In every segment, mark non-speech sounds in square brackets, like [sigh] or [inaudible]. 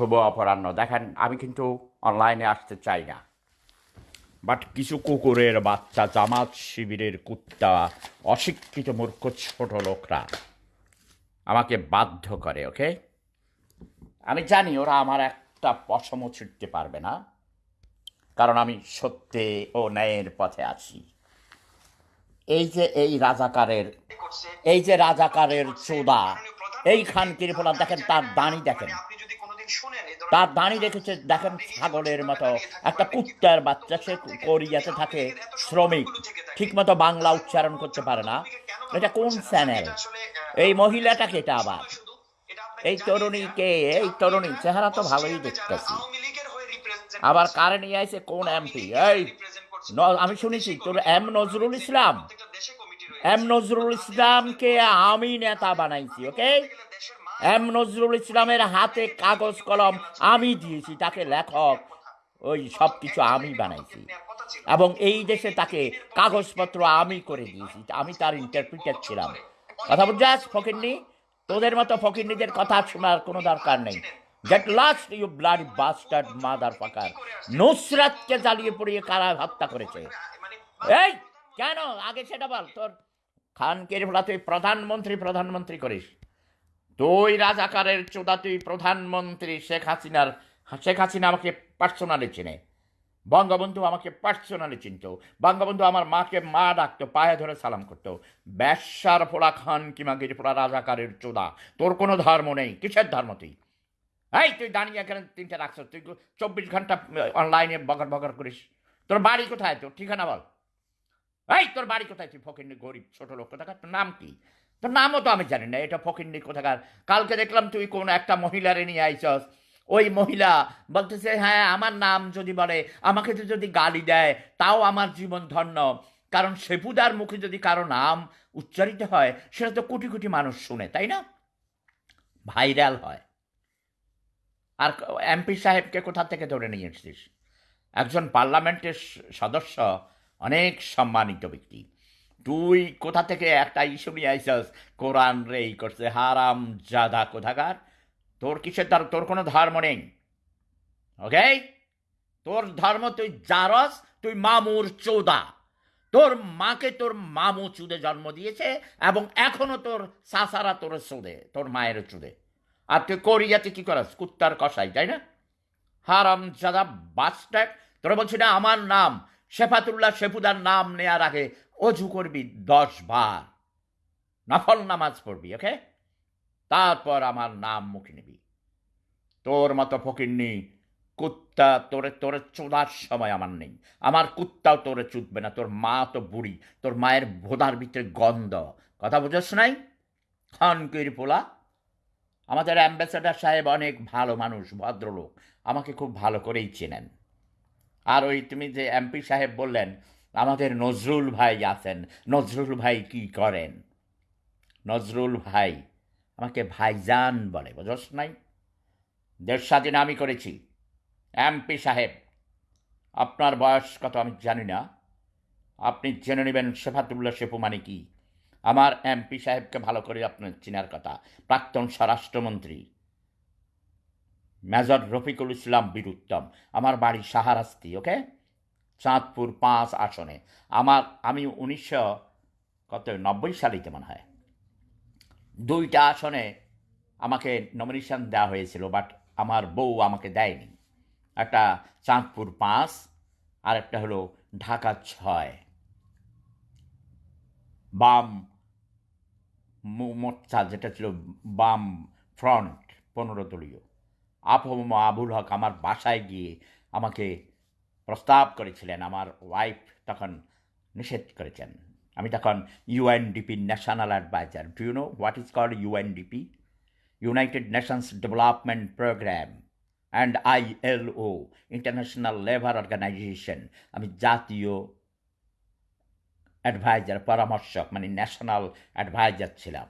শুভ অপরাহ্ন। দেখেন, আমি কিন্তু অনলাইনে আসতে চাই না। বাট কিছু কুকুরের বাচ্চা, জামাত শিবিরের কুত্তা, অশিক্ষিত মূর্খ ছোট লোকরা আমাকে বাধ্য করে ওকে আমি জানি ওরা আমার একটা পশমও ছুটতে পারবে না, কারণ আমি সত্যে ও ন্যায়ের পথে আছি। এই যে এই রাজাকারের, এই যে রাজাকারের চোদা এই খানকির ফোলা দেখেন তার দাঁড়ি দেখেন। তার দাঁড়ি রেখেছে দেখেন ছাগলের মতো একটা কুত্তার বাচ্চা সে কোরিয়াতে থাকে শ্রমিক ঠিক মতো বাংলা উচ্চারণ করতে পারে না। এটা কোন চ্যানেল? এই মহিলাটাকে এটা আবার এই তরুণীকে এই তরুণী চেহারা তো ভালোই দেখতেছি। আবার কারে নিয়ে আইছে কোন এমপি এই আমি শুনেছি তোর এম নজরুল ইসলাম। এম নজরুল ইসলামকে আমি নেতা বানাইছি ওকে এম নজরুল ইসলামের হাতে কাগজ, কলম আমি দিয়েছি, তাকে লেখক, ওই সব কিছু আমি বানাইছি। এবং এই দেশে তাকে কাগজপত্র আমি করে দিয়েছি, আমি তার ইন্টারপ্রিটার ছিলাম। কথা বুঝাস ফকিরনি তোদের মতো ফকিরনিদের কথা শোনার কোনো দরকার নেই। Get lost you bloody bastard motherfucker নুসরাতকে জ্বালিয়ে পুড়িয়ে কারা হত্যা করেছে। এই, কেন? আগে সেটা বল, তোর খানকের ভোলা তুই প্রধানমন্ত্রী প্রধানমন্ত্রী করিস। তুই রাজাকারের চোদা তুই প্রধানমন্ত্রী শেখ হাসিনার, শেখ হাসিনা আমাকে পার্সোনালি চিনে। বঙ্গবন্ধু আমাকে পার্সোনালি চিনত। বঙ্গবন্ধু আমার মাকে মা ডাকতো, পায়ে ধরে সালাম করতো। ব্যবসার ফোড়া খান কিমাগির ফোড়া রাজাকারের চোদা? তোর কোনো ধর্ম নেই, কিসের ধর্ম তুই? এই, তুই দাঁড়িয়ে এখানে তিনটে রাখছ তুই চব্বিশ ঘণ্টা অনলাইনে বগর বগর করিস। তোর বাড়ি কোথায়? তোর ঠিকানা বল। এই, তোর বাড়ি কোথায়? তুই ফকিন্নি গরিব ছোট লোক কোথাকার তোর নাম কি? তোর নামও তো আমি জানি না, এটা ফকিন্নি কোথাকার। কালকে দেখলাম তুই কোন একটা মহিলারে নিয়ে আইছস। ওই মহিলা বলতেছে হ্যাঁ আমার নাম যদি বলে, আমাকে তো যদি গালি দেয়, তাও আমার জীবন ধন্য। কারণ সেপুদার মুখে যদি কারও নাম উচ্চারিত হয়, সেটা তো কোটি কোটি মানুষ শুনে, তাই না? ভাইরাল হয়। আর এমপি সাহেবকে কোথা থেকে ধরে নিয়ে এসেছিস? একজন পার্লামেন্টের সদস্য, অনেক সম্মানিত ব্যক্তি। তুই কোথা থেকে একটা ইস্যু নিয়ে আইসস কোরআন রে, এই করছে, হারাম জাদা কোথাকার? তোর কিসের ধর তোর কোনো ধর্ম নেই। ওকে তোর ধর্ম তুই জারস, তুই মামুর চৌদা। তোর মাকে তোর মামু চুদে জন্ম দিয়েছে এবং এখনও তোর সাসারা তোর চুদে, তোর মায়ের চুদে। আর তুই কোরিয়াতে কি করাস? কুত্তার কষাই তাই না? হারাম জাদা বাস্টাক তোরা বলছি না, আমার নাম, শেফাতুল্লাহ শেফুদার নাম নেয়ার আগে অজু করবি দশ বার। নফল নামাজ পড়বি ওকে তারপর আমার নাম মুখে নিবি। তোর মতো ফকিরনি কুত্তা তোরে তোরে চোদার সময় আমার নেই। আমার কুত্তাও তোরে চুদবে না। তোর মা তো বুড়ি। তোর মায়ের ভোদার ভিতরে গন্ধ। কথা বুঝোস নাই? খানকির পোলা। আমাদের অ্যাম্বাসেডার সাহেব অনেক ভালো মানুষ, ভদ্রলোক। আমাকে খুব ভালো করেই চেনেন। আর ওই তুমি যে এমপি সাহেব বললেন আমাদের নজরুল ভাই আছেন। নজরুল ভাই কি করেন? নজরুল ভাই আমাকে ভাইজান বলে, বুঝস নাই? দেশ স্বাধীন আমি করেছি। এমপি সাহেব, আপনার বয়স কত আমি জানি না। আপনি জেনে নেবেন শেফাতুল্লাহ শেফু মানে কি? আমার এমপি সাহেবকে ভালো করে আপনার চেনার কথা। প্রাক্তন স্বরাষ্ট্রমন্ত্রী। মেজর রফিকুল ইসলাম বীরুত্তম। আমার বাড়ি সাহারাস্তি, ওকে? চাঁদপুর পাঁচ আসনে। আমার, আমি উনিশশো কত, নব্বই সালেতে মনে হয়। দুইটা আসনে আমাকে নমিনেশন দেওয়া হয়েছিল বাট আমার বউ আমাকে দেয়নি। একটা চাঁদপুর পাঁচ আর একটা হলো ঢাকা ছয়। বাম মোর্চা যেটা ছিল বাম ফ্রন্ট, পনেরো দলীয়। আবুল হক আমার বাসায় গিয়ে আমাকে প্রস্তাব করেছিলেন, আমার ওয়াইফ তখন নিষেধ করেছেন। আমি তখন UNDP national adviser do you know what is called UNDP United Nations development programme and ILO international labour organisation আমি জাতীয় অ্যাডভাইজার পরামর্শক মানে ন্যাশনাল অ্যাডভাইজার ছিলাম।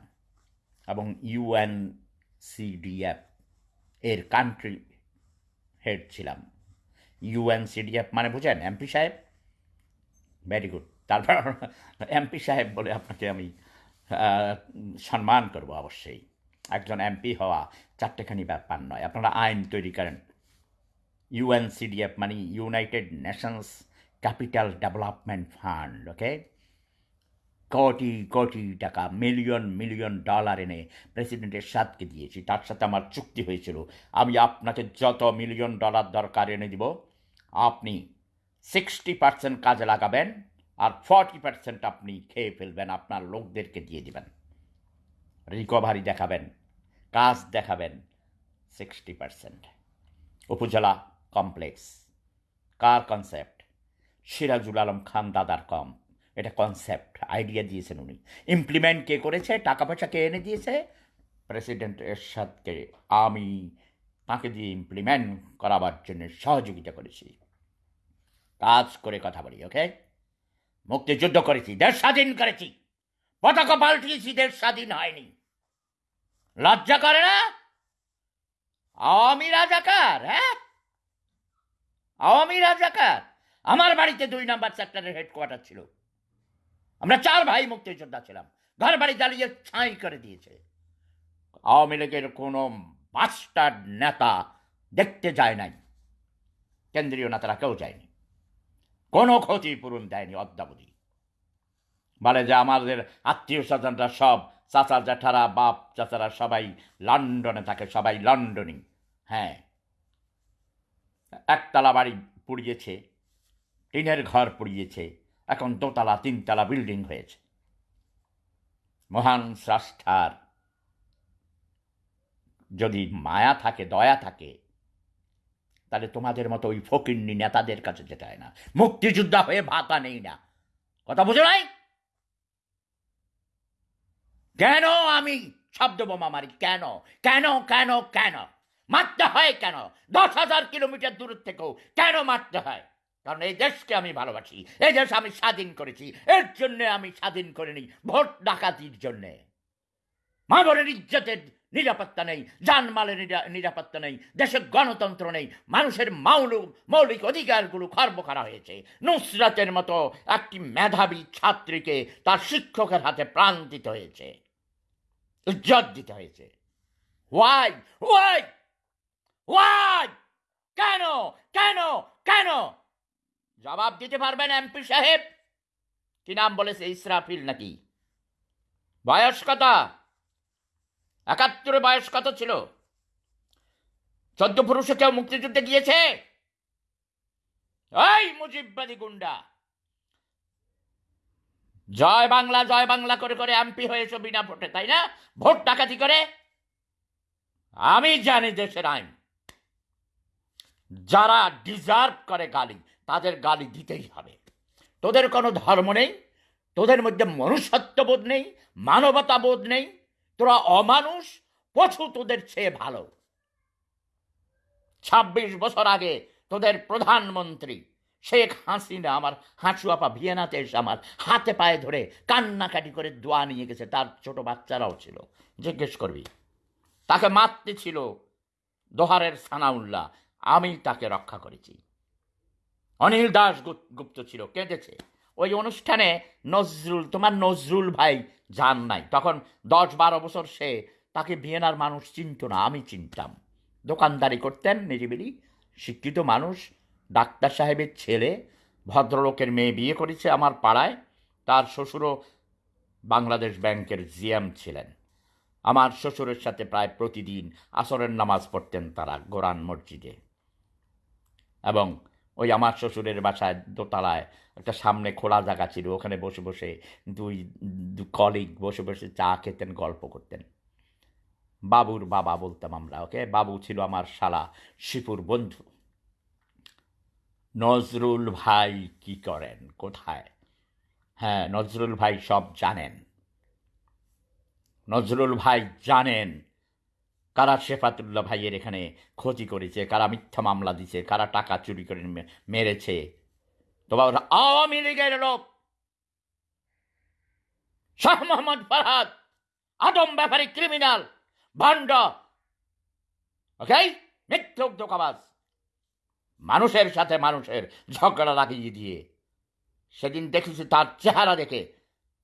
এবং ইউএনসিডিএফ এর কান্ট্রি হেড ছিলাম। ইউএনসিডিএফ মানে বুঝেন এমপি সাহেব? ভেরি গুড তারপর এমপি সাহেব বলে আপনাকে আমি সম্মান করব অবশ্যই। একজন এমপি হওয়া চারটেখানি ব্যাপার নয়। আপনারা আইন তৈরি করেন। ইউএনসিডিএফ মানে United Nations capital development fund okay crore crore টাকা মিলিয়ন মিলিয়ন ডলার এনে প্রেসিডেন্টের সাথকে দিয়েছি। তার সাথে আমার চুক্তি হয়েছিল। আমি আপনাকে যত মিলিয়ন ডলার দরকার এনে দিব আপনি সিক্সটি পার্সেন্ট কাজে লাগাবেন আর ফর্টি পার্সেন্ট আপনি খেয়ে ফেলবেন, আপনার লোকদেরকে দিয়ে দিবেন। রিকভারি দেখাবেন, কাজ দেখাবেন সিক্সটি পার্সেন্ট উপজেলা কমপ্লেক্স কার কনসেপ্ট সিরাজুল আলম খান দাদার কম, এটা কনসেপ্ট আইডিয়া দিয়েছেন উনি। ইমপ্লিমেন্ট কে করেছে, টাকা পয়সা কে এনে দিয়েছে? প্রেসিডেন্ট এরশাদকে, আমি তাকে দিয়ে ইমপ্লিমেন্ট করাবার জন্য সহযোগিতা করেছি। কাজ করে কথা বলি ওকে মুক্তিযুদ্ধ করেছি, দেশ স্বাধীন করেছি। পতাকা পাল্টিয়েছি, দেশ স্বাধীন হয়নি। লজ্জা করে না? আওয়ামী রাজাকার হ্যাঁ? আওয়ামী রাজাকার। আমার বাড়িতে দুই নাম্বার সেক্টরের হেডকোয়ার্টার ছিল। আমরা চার ভাই মুক্তিযোদ্ধা ছিলাম। ঘর বাড়ি জ্বালিয়ে ছাই করে দিয়েছে। আওয়ামী লীগের কোনো মাস্টার নেতা দেখতে যায় নাই। কেন্দ্রীয় নেতারা কেউ যায়নি। কোনো ক্ষতিপূরণ দেয়নি অদ্যাবধি। বলে যে আমাদের আত্মীয় স্বজনরা সব, চাচা জ্যাঠারা বাপ চাচারা সবাই লন্ডনে থাকে, সবাই লন্ডনই হ্যাঁ। একতলা বাড়ি পুড়িয়েছে, টিনের ঘর পুড়িয়েছে, এখন দোতলা, তিনতলা বিল্ডিং হয়েছে। মহান স্রষ্টার যদি মায়া থাকে, দয়া থাকে, তাহলে তোমাদের মতো ওই ফকিন্নি নেতাদের কাছে যেতে হয় না। মুক্তিযোদ্ধা হয়ে ভাতা নেই না। কথা বুঝো নাই? কেন আমি শব্দ বোমা মারি? কেন? কেন কেন কেন? মারতে হয় কেন? দশ হাজার কিলোমিটার দূর থেকেও কেন মারতে হয়? কারণ এই দেশকে আমি ভালোবাসি, এই দেশ আমি স্বাধীন করেছি, এর জন্য আমি স্বাধীন করিনি, ভোট ডাকাতির জন্যে। মানবের ইজ্জতের নিরাপত্তা নেই, জানমালের নিরাপত্তা নেই, দেশের গণতন্ত্র নেই, মানুষের মৌলিক মৌলিক অধিকারগুলো খর্ব করা হয়েছে। নুসরাতের মতো একটি মেধাবী ছাত্রীকে তার শিক্ষকের হাতে প্রাণ দিতে হয়েছে, ইজ্জত দিতে হয়েছে। ওয়াই ওয়াই ওয়াই কেন? কেন? কেন? জবাব দিতে পারবেন এমপি সাহেব? কি নাম বলেছে, ইসরাফিল নাকি? বয়স কত? একাত্তরে বয়স কত ছিল? চোদ্দ পুরুষে কেউ মুক্তিযুদ্ধে গিয়েছে? ওই মুজিববাদী গুন্ডা! জয় বাংলা জয় বাংলা করে করে এমপি হয়েছ বিনা ভোটে, তাই না? ভোট ডাকাতি করে? আমি জানি দেশের আইন। যারা ডিজার্ভ করে গালি, তাদের গালি দিতেই হবে। তোদের কোনো ধর্ম নেই, তোদের মধ্যে মনুষ্যত্ববোধ নেই মানবতা বোধ নেই তোরা অমানুষ পশু তোদের চেয়ে ভালো। ছাব্বিশ বছর আগে তোদের প্রধানমন্ত্রী শেখ হাসিনা আমার হাঁচুয়াপা ভিয়েনাতে এসে আমার হাতে পায়ে ধরে কান্নাকাটি করে দোয়া নিয়ে গেছে। তার ছোট বাচ্চারাও ছিল। জিজ্ঞেস করবি, তাকে মারতে ছিল দোহারের সানাউল্লাহ। আমি তাকে রক্ষা করেছি। অনিল দাস গুপ- গুপ্ত ছিল, কেঁদেছে। ওই অনুষ্ঠানে নজরুল, তোমার নজরুল ভাই যান নাই। তখন দশ বারো বছর সে তাকে ভিয়েনার মানুষ চিনত না, আমি চিনতাম। দোকানদারি করতেন নিরিবিলি, শিক্ষিত মানুষ, ডাক্তার সাহেবের ছেলে, ভদ্রলোকের মেয়ে বিয়ে করেছে আমার পাড়ায়, তার শ্বশুরও বাংলাদেশ ব্যাংকের জিএম ছিলেন। আমার শ্বশুরের সাথে প্রায় প্রতিদিন আসরের নামাজ পড়তেন তারা গোরান মসজিদে। এবং ওই আমার শ্বশুরের বাসায় দোতলায়, একটা সামনে খোলা জায়গা ছিল, ওখানে বসে বসে দুই কলিগ বসে বসে চা খেতেন, গল্প করতেন। বাবুর বাবা বলতাম আমরা, ওকে? বাবু ছিল আমার শালা শিপুর বন্ধু। নজরুল ভাই কি করেন? কোথায়? হ্যাঁ নজরুল ভাই সব জানেন। নজরুল ভাই জানেন কারা শেফাতুল্লাহ ভাইয়ের এখানে ক্ষতি করেছে, কারা মিথ্যা মামলা দিছে কারা টাকা চুরি করে মেরেছে? তোমার আওয়ামী লীগের লোক। শাহ মোহাম্মদ ফরহাদ আদম ব্যাপারী ক্রিমিনাল, ভান্ড। ওকে? মিথ্যক ধোকাবাজ মানুষের সাথে মানুষের ঝগড়া লাগিয়ে দিয়ে। সেদিন দেখেছি তার চেহারা দেখে।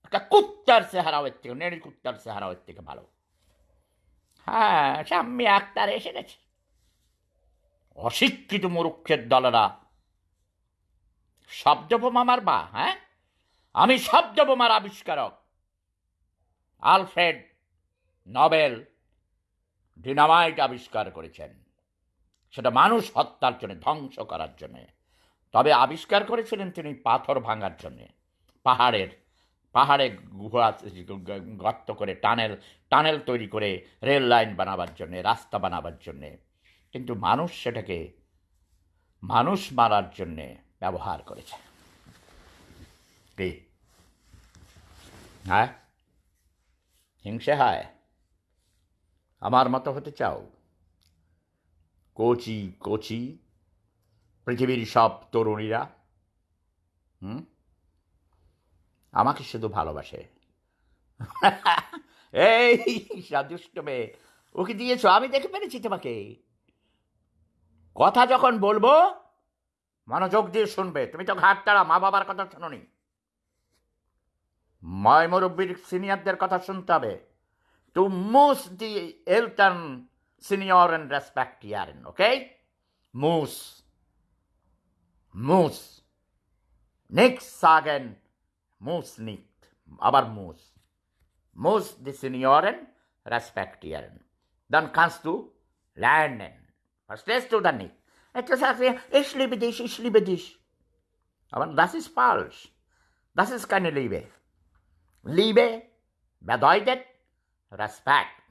একটা কুত্তার চেহারা ওর থেকে নেড়ি কুত্তার চেহারা ওর থেকে ভালো। হ্যাঁ শাম্মী আক্তার এসে গেছে। অশিক্ষিত মুরুক্ষের দলেরা। শব্দবোমা বা হ্যাঁ? আমি শব্দবোমার আবিষ্কারক। আলফ্রেড নবেল ডিনামাইট আবিষ্কার করেছেন। সেটা মানুষ হত্যার জন্য, ধ্বংস করার জন্য। তবে আবিষ্কার করেছিলেন তিনি পাথর ভাঙার জন্য, পাহাড়ের পাহাড়ে গুহা গর্ত করে টানেল টানেল তৈরি করে রেল লাইন বানাবার জন্যে, রাস্তা বানাবার জন্যে। কিন্তু মানুষ সেটাকে, মানুষ মারার জন্যে ব্যবহার করেছে। কি? হ্যাঁ? হিংসে হয়? আমার মতো হতে চাও? কোচি কোচি পৃথিবীর সব তরুণীরা? হুম? আমাকে শুধু ভালোবাসে। [laughs] এই সাদুষ্ট মেয়ে, ওকে দিয়েছ? আমি দেখে পেরেছি তোমাকে। কথা যখন বলব, মনোযোগ দিয়ে শুনবে। তুমি তো ঘাট তাড়া, মা বাবার কথা শোনোনি। ময় মুরব্বীর সিনিয়রদের কথা শুনতে হবে। টু মুস দি এলটন সিনিয়র অ্যান্ড রেসপেক্ট ইয়ারেন ওকে মুস মুস নিক্স sagen muss nicht, aber muss. Muss die Senioren respektieren. Dann kannst du lernen. Verstehst du dann nicht? Etwas sagst du, ich liebe dich, ich liebe dich. Aber das ist falsch. Das ist keine Liebe. Liebe bedeutet Respekt.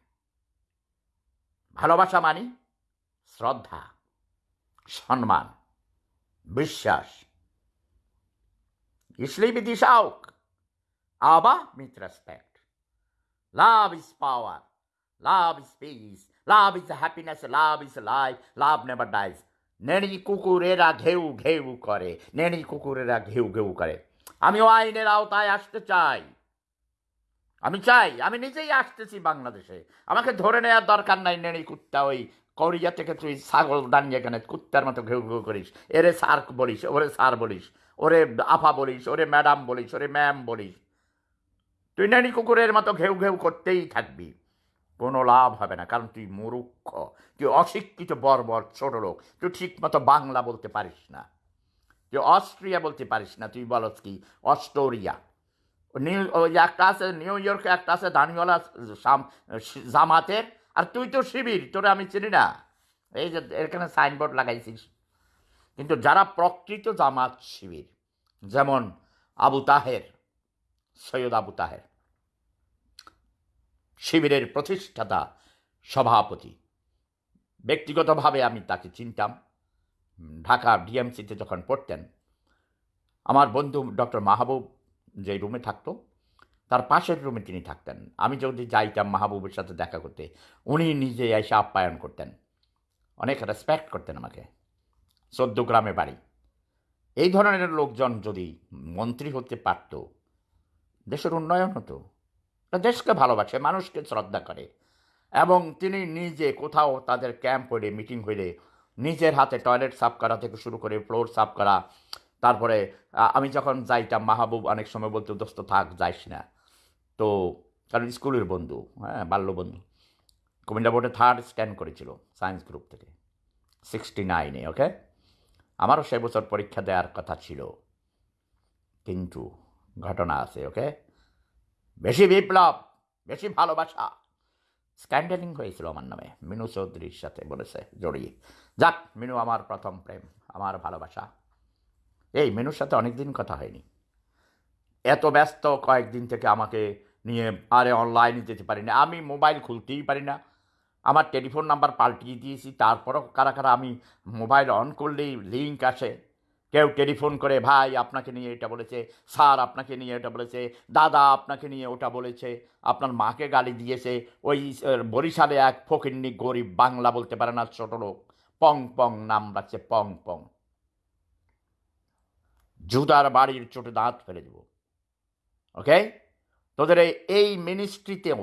ভালোবাসা মানি শ্রদ্ধা সম্মান বিশ্বাস Ich liebe dich auch, aber mit Respekt. Love is power. Love is peace. Love is happiness. Love is life. Love never dies. নেড়ি কুকুরেরা ঘেউ ঘেউ করে নেড়ি কুকুরেরা ঘেউ ঘেউ করে আমিও আইনের আওতায় আসতে চাই আমি চাই আমি নিজেই আসতেছি বাংলাদেশে আমাকে ধরে নেওয়ার দরকার নাই নেড়ি কুত্তা ওই কোরিয়া থেকে তুই ছাগল দাঁড়িয়ে এখানে কুত্তার মতো ঘেউ ঘেউ করিস এরে সার বলিস ওরে সার বলিস ওরে আফা বলিস, ওরে ম্যাডাম বলিস, ওরে ম্যাম বলিস। তুই নানি কুকুরের মতো ঘেউ ঘেউ করতেই থাকবি। কোনো লাভ হবে না, কারণ তুই মুরুক্ষ তুই অশিক্ষিত, বর্বর, ছোট লোক। তুই ঠিক মতো বাংলা বলতে পারিস না। তুই অস্ট্রিয়া বলতে পারিস না, তুই বলস কি, অস্টোরিয়া। নিউ একটা আছে নিউ ইয়র্কে, একটা আছে দানিওয়ালা জামাতের। আর তুই তো শিবির, তোরে আমি চিনি না। এই যে, এখানে সাইনবোর্ড লাগাইছিস। কিন্তু যারা প্রকৃত জামাত শিবির, যেমন আবু তাহের, সৈয়দ আবু তাহের, শিবিরের প্রতিষ্ঠাতা, সভাপতি, ব্যক্তিগতভাবে আমি তাকে চিনতাম। ঢাকা ডিএমসিতে যখন পড়তেন, আমার বন্ধু ডক্টর মাহবুব যে রুমে থাকতো, তার পাশের রুমে তিনি থাকতেন। আমি যদি যাইতাম মাহবুবের সাথে দেখা করতে, উনি নিজে এসে আপ্যায়ন করতেন। অনেক রেসপেক্ট করতেন আমাকে। চোদ্দ গ্রামে বাড়ি। এই ধরনের লোকজন যদি মন্ত্রী হতে পারত, দেশের উন্নয়ন হতো। দেশকে ভালোবাসে, মানুষকে শ্রদ্ধা করে। এবং তিনি নিজে কোথাও তাদের ক্যাম্প হইলে, মিটিং হইলে, নিজের হাতে টয়লেট সাফ করা থেকে শুরু করে, ফ্লোর সাফ করা, তারপরে আমি যখন যাইতাম, মাহবুব অনেক সময় বলতো, দোস্ত, থাক, যাইস না। তো, কারণ স্কুলের বন্ধু হ্যাঁ বাল্য বন্ধু। কুমিল্লা বোর্ডে থার্ড স্ট্যান্ড করেছিল, সায়েন্স গ্রুপ থেকে। সিক্সটি নাইনে, ওকে? আমারও সে বছর পরীক্ষা দেওয়ার কথা ছিল। কিন্তু ঘটনা আছে, ওকে? বেশি বিপ্লব, বেশি ভালোবাসা। স্ক্যান্ডেলিং হয়েছিল আমার নামে, মিনু চৌধুরীর সাথে বলেছে, জড়িয়ে। যাক, মিনু আমার প্রথম প্রেম, আমার ভালোবাসা। এই, মিনুর সাথে অনেক দিন কথা হয়নি। এত ব্যস্ত কয়েকদিন থেকে আমাকে নিয়ে আরে অনলাইনে যেতে পারি না আমি মোবাইল খুলতেই পারি না। আমার টেলিফোন নাম্বার পাল্টিয়ে দিয়েছি, তারপরও কারা কারা আমি মোবাইল অন করলেই লিঙ্ক আসে। কেউ টেলিফোন করে, ভাই, আপনাকে নিয়ে এটা বলেছে, স্যার আপনাকে নিয়ে এটা বলেছে, দাদা আপনাকে নিয়ে ওটা বলেছে, আপনার মাকে গালি দিয়েছে। ওই বরিশালে এক ফকিন্নি গরিব বাংলা বলতে পারে না, ছোট লোক। পং পং নাম রাখছে, পং পং। জুদার বাড়ির চোটে দাঁত ফেলে দেব। ওকে তোদের এই মিনিস্ট্রিতেও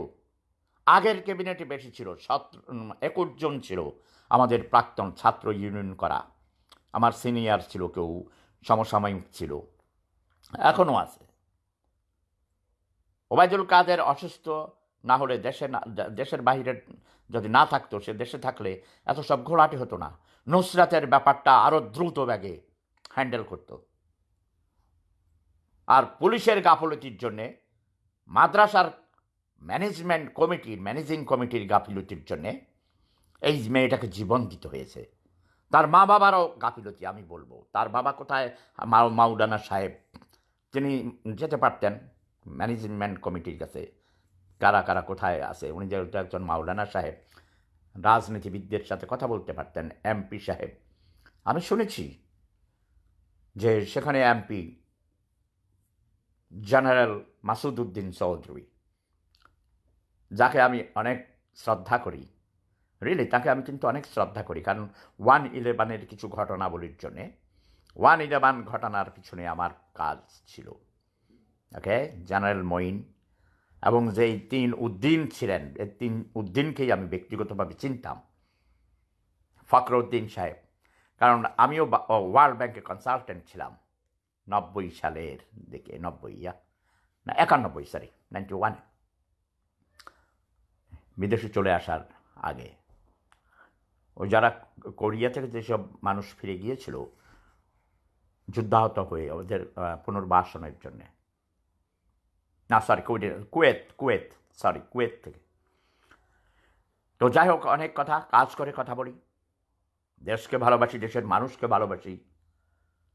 আগের ক্যাবিনেটে বেশি ছিল সতেরো একুশ জন ছিল আমাদের প্রাক্তন ছাত্র ইউনিয়ন করা। আমার সিনিয়র ছিল কেউ, সমসাময়িক ছিল। এখনও আছে। ওবায়দুল কাদের অসুস্থ, না হলে দেশে না দেশের বাইরে যদি না থাকতো, সে দেশে থাকলে এত সব ঘোলাটে হতো না। নুসরাতের ব্যাপারটা আরও দ্রুত ব্যাগে হ্যান্ডেল করতো। আর পুলিশের গাফলতির জন্যে মাদ্রাসার ম্যানেজমেন্ট কমিটির ম্যানেজিং কমিটির গাফিলতির জন্যে এই মেয়েটাকে জীবন দিতে হয়েছে। তার মা বাবারও গাফিলতি, আমি বলব। তার বাবা কোথায়? মাউডানা সাহেব। তিনি যেতে পারতেন ম্যানেজমেন্ট কমিটির কাছে। কারা কারা কোথায় আছে? উনি যেহেতু একজন মাওলানা সাহেব। রাজনীতিবিদদের সাথে কথা বলতে পারতেন, এমপি সাহেব। আমি শুনেছি যে সেখানে এমপি জেনারেল মাসুদ উদ্দিন চৌধুরী। যাকে আমি অনেক শ্রদ্ধা করি। রিলি তাকে আমি কিন্তু অনেক শ্রদ্ধা করি। কারণ ওয়ান ইলেভেনের কিছু ঘটনাবলীর জন্যে, ওয়ান ইলেভেন ঘটনার পিছনে আমার কাজ ছিল। ওকে জেনারেল মঈন এবং যেই তিন উদ্দিন ছিলেন এই তিন উদ্দিনকেই আমি ব্যক্তিগতভাবে চিনতাম। ফখরউদ্দিন সাহেব। কারণ আমিও ওয়ার্ল্ড ব্যাংকে কনসালটেন্ট ছিলাম। নব্বই সালের দিকে, নব্বই, ইয়া, না, একানব্বই সরি নাইনটি ওয়ান বিদেশে চলে আসার আগে। ও যারা কোরিয়া থেকে যেসব মানুষ ফিরে গিয়েছিল, যুদ্ধাহত হয়ে ওদের পুনর্বাসনের জন্যে। না sorry Kuwait Kuwait sorry Kuwait থেকে। তো যাই হোক, অনেক কথা, কাজ করে কথা বলি। দেশকে ভালোবাসি, দেশের মানুষকে ভালোবাসি,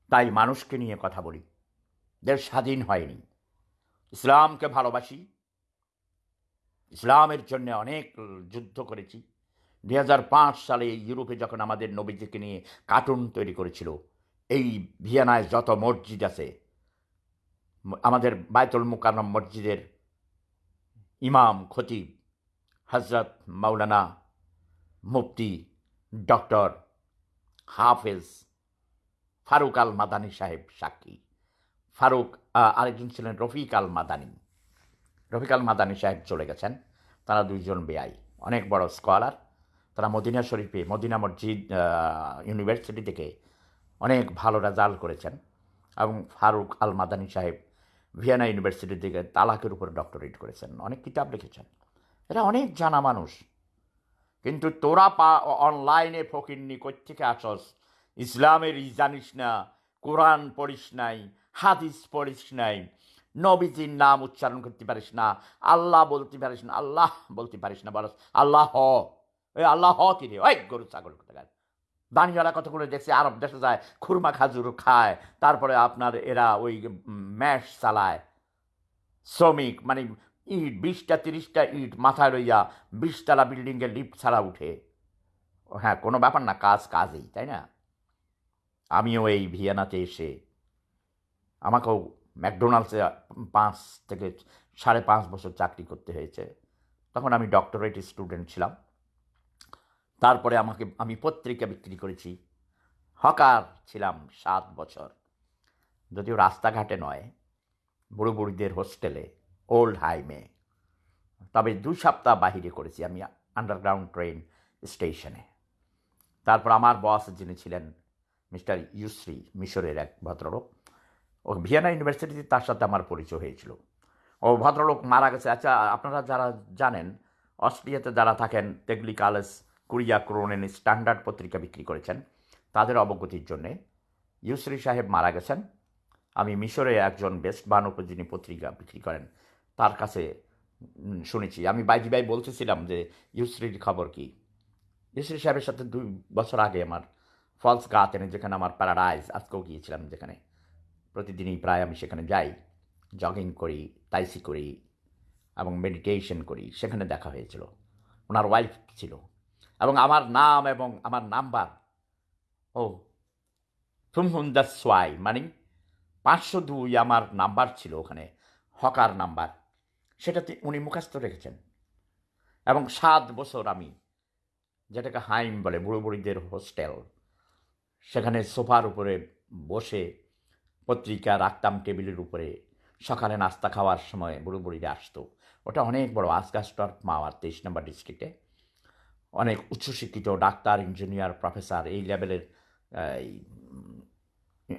তাই মানুষকে নিয়ে কথা বলি। দেশ স্বাধীন হয়নি। ইসলামকে ভালোবাসি ইসলামের জন্য অনেক যুদ্ধ করেছি। দু হাজার পাঁচ সালে ইউরোপে যখন আমাদের নবীজিকে নিয়ে কার্টুন তৈরি করেছিল, এই ভিয়েনায় যত মসজিদ আছে, আমাদের বায়তুল মুকাররম মসজিদের ইমাম, খতিব হজরত মাওলানা মুফতি ডক্টর হাফেজ ফারুক আল মাদানী সাহেব সাক্ষী। ফারুক আরেকজন ছিলেন রফিক আল মাদানী রফিক আল মাদানী সাহেব চলে গেছেন। তারা দুইজন বেআই, অনেক বড় স্কলার। তারা মদিনা শরীফে, মদিনা মসজিদ ইউনিভার্সিটি থেকে অনেক ভালো রেজাল্ট করেছেন এবং ফারুক আল মাদানী সাহেব ভিয়েনা ইউনিভার্সিটি থেকে তালাকের উপর ডক্টরেট করেছেন, অনেক কিতাব লিখেছেন। এরা অনেক জানা মানুষ। কিন্তু তোরা পা, অনলাইনে ফকিরনি থেকে আসস, ইসলামের জানিস না, কোরআন পড়িস নাই, হাদিস পড়িস নাই নবীজির নাম উচ্চারণ করতে পারিস না। আল্লাহ বলতে পারিস না। আল্লাহ বলতে পারিস না বলস আল্লাহ। হ ওই আল্লাহ হ কি রে? ওই গরু, ছাগল কোথাকার? দানিওয়ালা কতগুলো দেখছি? আরব দেশে যায়, খুরমা খাজুর খায়। তারপরে আপনার এরা ওই ম্যাশ চালায়। শ্রমিক মানে ইট, বিশটা, তিরিশটা ইট মাথায় লইয়া বিশতলা বিল্ডিংয়ে লিফট ছাড়া উঠে। হ্যাঁ কোনো ব্যাপার না, কাজ কাজই, তাই না? আমিও এই ভিয়েনাতে এসে, আমাকেও ম্যাকডোনাল্ডসে পাঁচ থেকে সাড়ে পাঁচ বছর চাকরি করতে হয়েছে। তখন আমি ডক্টরেট স্টুডেন্ট ছিলাম। তারপরে আমাকে, আমি পত্রিকা বিক্রি করেছি। হকার ছিলাম সাত বছর। যদিও রাস্তাঘাটে নয় বুড়ো বুড়িদের হোস্টেলে, ওল্ড হাইমে তবে দুই সপ্তাহ বাহিরে করেছি আমি আন্ডারগ্রাউন্ড ট্রেন স্টেশনে। তারপর আমার বস যিনি ছিলেন, মিস্টার ইউশ্রী মিশরের এক ভদ্রলোক ও ভিয়েনা ইউনিভার্সিটিতে তার সাথে আমার পরিচয় হয়েছিল। ও ভদ্রলোক মারা গেছে। আচ্ছা আপনারা যারা জানেন, অস্ট্রিয়াতে যারা থাকেন, তেগলি, কালেস, কুরিয়া, ক্রোনেন স্ট্যান্ডার্ড পত্রিকা বিক্রি করেছেন, তাদের অবগতির জন্যে ইউশ্রী সাহেব মারা গেছেন। আমি মিশরে একজন বেস্ট বানক যিনি পত্রিকা বিক্রি করেন। তার কাছে শুনেছি। আমি বাইজি ভাই বলতেছিলাম যে ইউশ্রীর খবর কি? ইউশ্রী সাহেবের সাথে দুই বছর আগে আমার ফলস গাতেনে যেখানে আমার প্যারাডাইজ আজকেও গিয়েছিলাম যেখানে। প্রতিদিনই প্রায় আমি সেখানে যাই জগিং করি তাইসি করি এবং মেডিটেশন করি। সেখানে দেখা হয়েছিল। ওনার ওয়াইফ ছিল। এবং আমার নাম এবং আমার নাম্বার ও ফুমহুন্দা সোয়াই মানে পাঁচশো দুই আমার নাম্বার ছিল ওখানে, হকার নাম্বার সেটাতে উনি মুখাস্ত রেখেছেন। এবং সাত বছর আমি, যেটাকে হাইম বলে বুড়ো বুড়িদের হোস্টেল, সেখানে সোফার উপরে বসে পত্রিকা রাখতাম টেবিলের উপরে। সকালে নাস্তা খাওয়ার সময় বুড়ো বুড়িরা আসতো। ওটা অনেক বড়। আসগাস্টর মাওয়ার তেইশ নম্বর ডিস্ট্রিক্টে অনেক উচ্চশিক্ষিত ডাক্তার ইঞ্জিনিয়ার প্রফেসর এই লেভেলের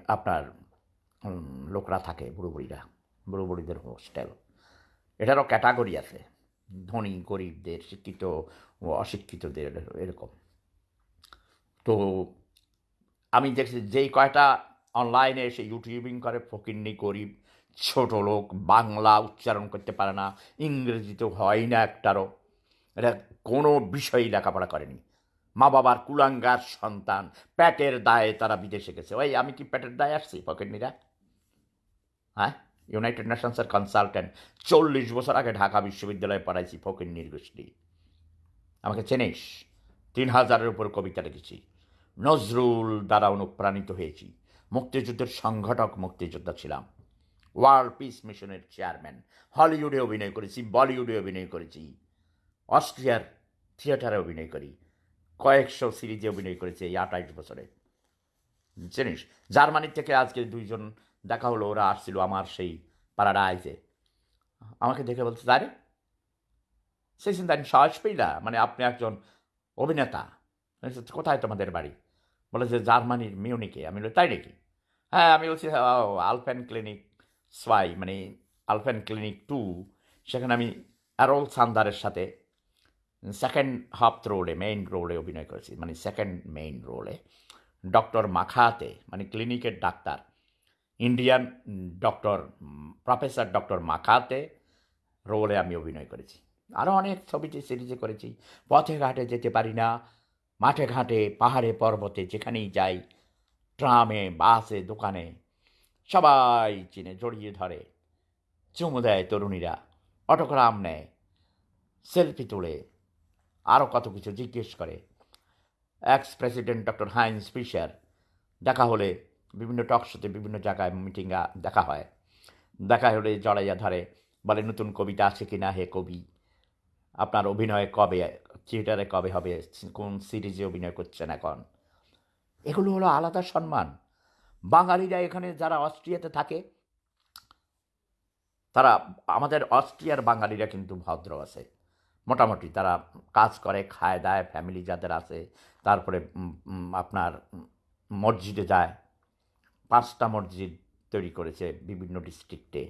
আপনার লোকরা থাকে বুড়ো বুড়িরা বুড়ো বুড়িদের হোস্টেল এটারও ক্যাটাগরি আছে। ধনী, গরিবদের, শিক্ষিত ও অশিক্ষিতদের এরকম। তো আমি দেখছি যেই কয়টা অনলাইনে এসে ইউটিউবিং করে, ফকিন্নি গরিব ছোট লোক, বাংলা উচ্চারণ করতে পারে না ইংরেজি তো হয় না একটারও। এটা কোনো বিষয়ই লেখাপড়া করেনি। মা বাবার কুলাঙ্গার সন্তান, প্যাটের দায়ে তারা বিদেশে গেছে। ওই, আমি কি প্যাটের দায়ে আসছি, ফকিন্নিরা? হ্যাঁ? ইউনাইটেড নেশনসের কনসালটেন্ট চল্লিশ বছর আগে ঢাকা বিশ্ববিদ্যালয়ে পড়াইছি, ফকিন্নির গোষ্ঠী। আমাকে চেনিস? তিন হাজারের উপর কবিতা লিখেছি। নজরুল দ্বারা অনুপ্রাণিত হয়েছি। মুক্তিযুদ্ধের সংগঠক মুক্তিযোদ্ধা ছিলাম। ওয়ার্ল্ড পিস মিশনের চেয়ারম্যান হলিউডে অভিনয় করেছি বলিউডে অভিনয় করেছি অস্ট্রিয়ার থিয়েটারে অভিনয় করি, কয়েকশো সিরিজে অভিনয় করেছি এই আঠাইশ বছরে। চিনিস জার্মানি থেকে আজকে দুইজন দেখা হলো, ওরা আসছিল আমার সেই প্যারাডাইজে আমাকে দেখে বলছে, আরে, সেই চিন্তা সাহস পেইলা মানে আপনি একজন অভিনেতা। কোথায় তোমাদের বাড়ি? বলে যে জার্মানির মিউনিকে আমি বলি, তাই নাকি? হ্যাঁ আমি বলছি ও আলফেন ক্লিনিক সোয়াই মানে আলফেন ক্লিনিক টু, সেখানে আমি অ্যারোল সান্দারের সাথে সেকেন্ড হাফ রোলে মেইন রোলে অভিনয় করেছি মানে সেকেন্ড মেইন রোলে ডক্টর মাখাতে মানে ক্লিনিকের doctor, Indian doctor, professor doctor মাখাতে রোলে আমি অভিনয় করেছি। আরও অনেক ছবিতে সিরিজে করেছি। পথে ঘাটে যেতে পারি না মাঠে ঘাটে, পাহাড়ে পর্বতে, যেখানেই যাই, ট্রামে, বাসে, দোকানে, সবাই চিনে জড়িয়ে ধরে। চুমু দেয় তরুণীরা, অটোগ্রাম নেয়, সেলফি তোলে আরও কত কিছু জিজ্ঞেস করে। Ex president doctor Heinz Fischer দেখা হলে বিভিন্ন টক শোতে বিভিন্ন জায়গায় মিটিংয়ে দেখা হয়। দেখা হলে জড়াইয়া ধরে, বলে, নতুন কবিতা আছে কি না হে কবি? আপনার অভিনয় কবে থিয়েটারে কবে হবে? কোন সিরিজে অভিনয় করছেন এখন? এগুলো হলো আলাদা সম্মান। বাঙালিরা এখানে যারা অস্ট্রিয়াতে থাকে, তারা আমাদের অস্ট্রিয়ার বাঙালিরা কিন্তু ভদ্র আছে। মোটামুটি তারা কাজ করে, খায়, দায় ফ্যামিলি যাদের আছে, তারপরে আপনার মসজিদে যায়। পাঁচটা মসজিদ তৈরি করেছে বিভিন্ন ডিস্ট্রিক্টে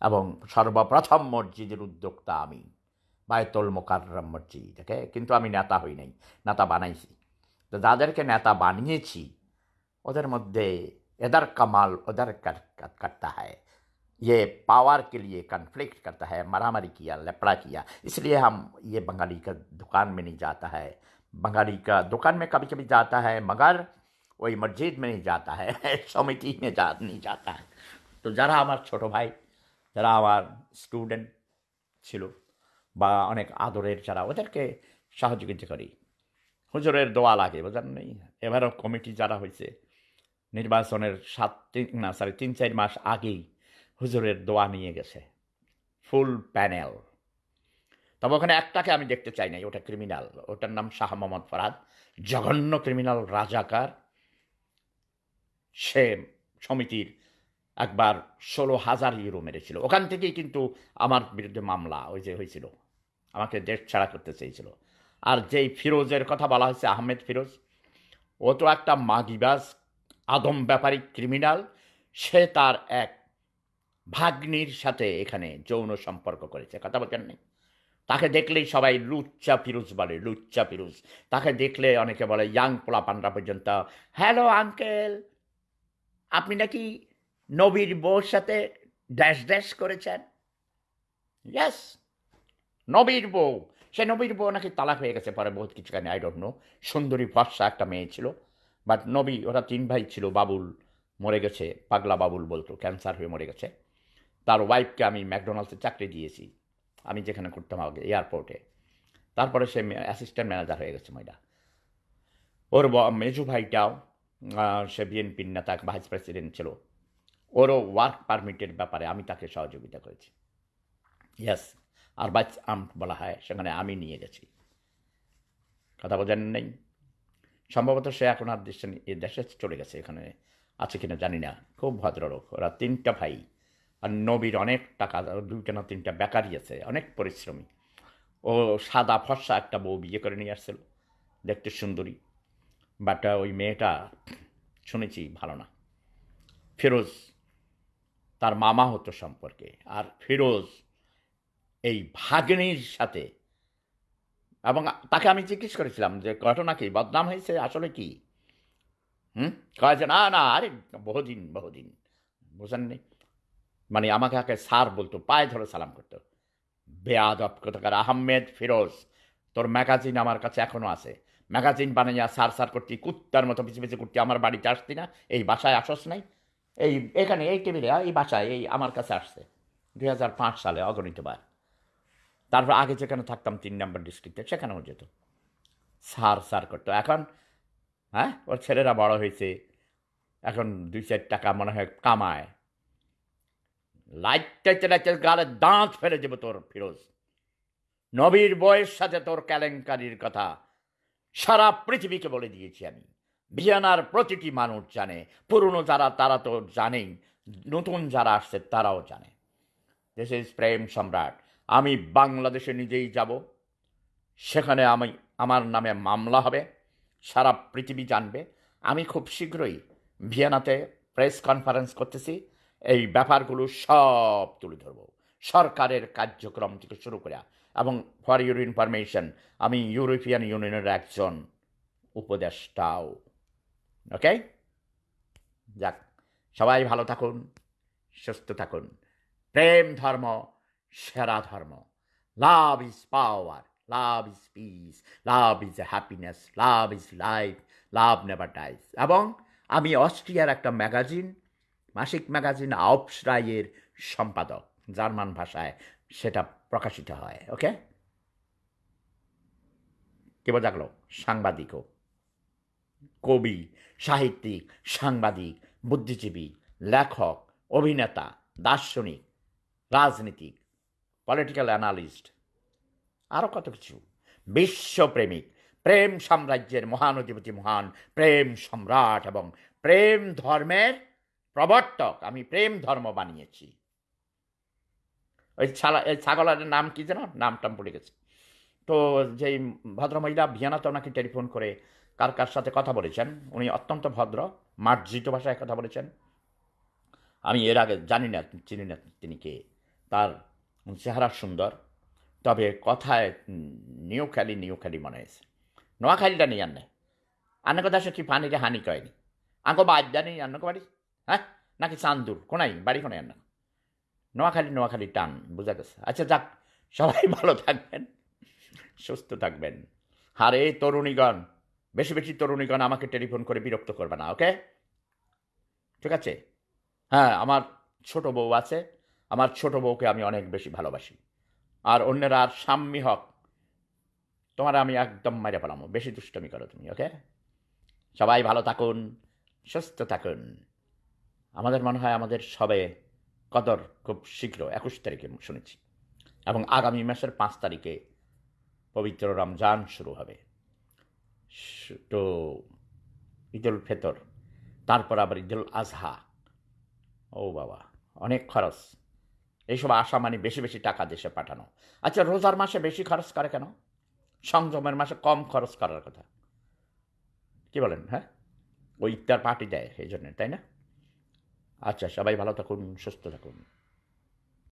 এবং সর্বপ্রথম মসজিদের উদ্যোক্তা আমি। বায়তুল মোকাররম মসজিদ ওকে কিন্তু আমি নেতা হই নাই নেতা বানাইছি তো যাদেরকে নেতা বানিয়েছি ওদের মধ্যে এদার कमाल उधर कर, कर, करता है ये पावर के लिए कन्फ्लिक्ट करता है मारामारी किया लपड़ा किया इसलिए हम ये बंगाली का दुकान में नहीं जाता है बंगाली का दुकान में कभी कभी जाता है मगर वही मस्जिद में नहीं जाता है समिति में जा नहीं जाता है তো যারা আমার ছোট ভাই যারা আমার স্টুডেন্ট ছিল বা অনেক আদরের যারা, ওদেরকে সহযোগিতা করি হুজুরের দোয়া লাগে বোঝেন নেই এবারও কমিটি যারা হয়েছে, নির্বাচনের সাত তিন, না সরি তিন, চার মাস আগেই হুজুরের দোয়া নিয়ে গেছে। Full panel. তবে ওখানে একটাকে আমি দেখতে চাই নাই, ওটা ক্রিমিনাল। ওটার নাম শাহ মোহাম্মদ ফরাদ। জঘন্য ক্রিমিনাল, রাজাকার। সে সমিতির একবার ষোলো হাজার ইউরো মেরেছিল। ওখান থেকেই কিন্তু আমার বিরুদ্ধে মামলা ওই যে হয়েছিল। আমাকে দেশ ছাড়া করতে চেয়েছিল। আর যেই ফিরোজের কথা বলা হয়েছে, আহমেদ ফিরোজ, ও তো একটা মাগিবাজ, আদম ব্যাপারী ক্রিমিনাল সে তার এক ভাগ্নির সাথে এখানে যৌন সম্পর্ক করেছে। কথা বলছেন নেই তাকে দেখলেই সবাই লুচ্চা ফিরুজ বলে, লুচ্চা ফিরুজ। তাকে দেখলে অনেকে বলে, ইয়াং পোলা পান্ডা পর্যন্ত। হ্যালো আঙ্কেল আপনি নাকি নবীর বউর সাথে ড্যাশ ড্যাশ করেছেন? ইয়াস নবীর বউ সে নবীর বউ নাকি তালাক হয়ে গেছে, পরে বহুত কিছু কানে আই নো সুন্দরী ফর্সা একটা মেয়ে ছিল বাট নবী, ওরা তিন ভাই ছিল, বাবুল মরে গেছে, পাগলা বাবুল বলতো ক্যান্সার হয়ে মরে গেছে। তার ওয়াইফকে আমি ম্যাকডোনাল্ডসে চাকরি দিয়েছি, আমি যেখানে করতাম আগে এয়ারপোর্টে তারপরে সে অ্যাসিস্ট্যান্ট ম্যানেজার হয়ে গেছে ময়দা। ওর মেজু ভাইটাও সে বিএনপির নেতা ভাইস প্রেসিডেন্ট ছিল। ওরও ওয়ার্ক পারমিটের ব্যাপারে আমি তাকে সহযোগিতা করেছি। ইয়াস আর বাইচ আম বলা হয়, সেখানে আমি নিয়ে গেছি। কথা বোঝেন নেই? সম্ভবত সে এখন আর দেশে এ দেশে চলে গেছে, এখানে আছে কিনা জানি না। খুব ভদ্রলোক, ওরা তিনটা ভাই, আর নবীর অনেক টাকা, দুইটা না তিনটা বেকারি আছে, অনেক পরিশ্রমী। ও সাদা ফর্সা একটা বউ বিয়ে করে নিয়ে আসছিল, দেখতে সুন্দরী। বাট ওই মেয়েটা, শুনেছি ভালো না। ফিরোজ, তার মামা হতো সম্পর্কে, আর ফিরোজ এই ভাগ্নির সাথে। এবং তাকে আমি জিজ্ঞেস করেছিলাম যে, ঘটনা কি? বদনাম হয়েছে? আসলে কি? হুম? কয় যে, না না, আরে, বহুদিন বহুদিন। বুঝেননি মানে আমাকে আগে স্যার বলতো, পায়ে ধরে সালাম করতো। বেয়াদব কোথাকার, আহমেদ ফিরোজ, তোর ম্যাগাজিন আমার কাছে এখনও আছে। ম্যাগাজিন বানাইয়া সার সার করতি, কুত্তার মতো পিছিয়ে পিছিয়ে করতি, আমার বাড়িতে আসতি না, এই বাসায় আসস নাই। এই, এখানে, এই টেবিলে, এই বাসায়, এই আমার কাছে আসছে। দু হাজার পাঁচ সালে অগণিতবার। তারপর আগে যেখানে থাকতাম তিন নম্বর ডিস্ট্রিক্টে সেখানেও যেত। সার সার করতো। এখন হ্যাঁ ওর ছেলেরা বড় হয়েছে। এখন দুই চার টাকা মনে হয় কামায়। লাইটটা চালাইতে গালে দাঁত ফেলে দেবো তোর ফিরোজ। নবীর বয়ের সাথে তোর কেলেঙ্কারির কথা সারা পৃথিবীকে বলে দিয়েছি আমি। ভিয়ানার প্রতিটি মানুষ জানে, পুরনো যারা, তারা তো জানেই, নতুন যারা আসছে, তারাও জানে। দিস ইজ প্রেম সম্রাট আমি বাংলাদেশে নিজেই যাব। সেখানে আমি, আমার নামে মামলা হবে। সারা পৃথিবী জানবে। আমি খুব শীঘ্রই ভিয়েনাতে প্রেস কনফারেন্স করতেছি। এই ব্যাপারগুলো সব তুলে ধরব। সরকারের কার্যক্রম থেকে শুরু করে এবং ফর ইউর ইনফরমেশন আমি ইউরোপিয়ান ইউনিয়নের একজন উপদেষ্টাও। ওকে যাক, সবাই ভালো থাকুন, সুস্থ থাকুন। প্রেম ধর্ম সেরা ধর্ম। Love is power love is peace love is happiness love is life love never dies এবং আমি অস্ট্রিয়ার একটা ম্যাগাজিন, মাসিক ম্যাগাজিন আউপসরাইয়ের সম্পাদক, জার্মান ভাষায় সেটা প্রকাশিত হয়, ওকে? কে বোঝাগলো? সাংবাদিকও। কবি, সাহিত্যিক, সাংবাদিক, বুদ্ধিজীবী, লেখক, অভিনেতা, দার্শনিক, রাজনীতিক পলিটিক্যাল অ্যানালিস্ট আরও কত কিছু? বিশ্বপ্রেমিক, প্রেম সাম্রাজ্যের মহান অধিপতি মহান, প্রেম সম্রাট এবং প্রেম ধর্মের প্রবর্তক। আমি প্রেম ধর্ম বানিয়েছি। ওই ছালা, এই ছাগলের নাম কি যেন? নামটাম পড়ে গেছে। তো যেই ভদ্রমহিলা ভিয়ানাতে ওনাকে টেলিফোন করে কার কার সাথে কথা বলেছেন, উনি অত্যন্ত ভদ্র, মার্জিত ভাষায় কথা বলেছেন। আমি এর আগে জানি না, চিনি না তিনি কে। তার চেহারা সুন্দর। তবে কথায় নিউ খালি নিউ খালি মনে হয়েছে। নোয়াখালীটা নেই আন্নে। আন্ন কথা সে পানিতে হানি কয়নি। আঙ্কো বাদ জানি আন্নকো বাড়ি। হ্যাঁ? নাকি চান্দুর? কোনাই? বাড়ি কোনাই আন্ন? নোয়াখালী নোয়াখালী টান, বোঝা গেছে। আচ্ছা যাক, সবাই ভালো থাকবেন, সুস্থ থাকবেন। আর এই তরুণীগণ, বেশি বেশি তরুণীগণ আমাকে টেলিফোন করে বিরক্ত করবে না, ওকে? ঠিক আছে? হ্যাঁ আমার ছোট বউ আছে। আমার ছোট বউকে আমি অনেক বেশি ভালোবাসি। আর অন্যরা আর সাম্মি হক, তোমার আমি একদম মেরে ফেলামো, বেশি দুষ্টমি করো তুমি, ওকে? সবাই ভালো থাকুন, সুস্থ থাকুন। আমাদের মনে হয় আমাদের সবে কদর খুব শীঘ্র, একুশ তারিখে শুনেছি। এবং আগামী মাসের পাঁচ তারিখে পবিত্র রমজান শুরু হবে। তো ঈদুল ফেতর, তারপর আবার ঈদুল আজহা। ও বাবা, অনেক খরচ। এইসব আশা মানে বেশি বেশি টাকা দেশে পাঠানো। আচ্ছা রোজার মাসে বেশি খরচ করে কেন? সংযমের মাসে কম খরচ করার কথা। কি বলেন হ্যাঁ? ওই ইফতার পার্টি দেয় এই জন্য তাই না? আচ্ছা সবাই ভালো থাকুন, সুস্থ থাকুন।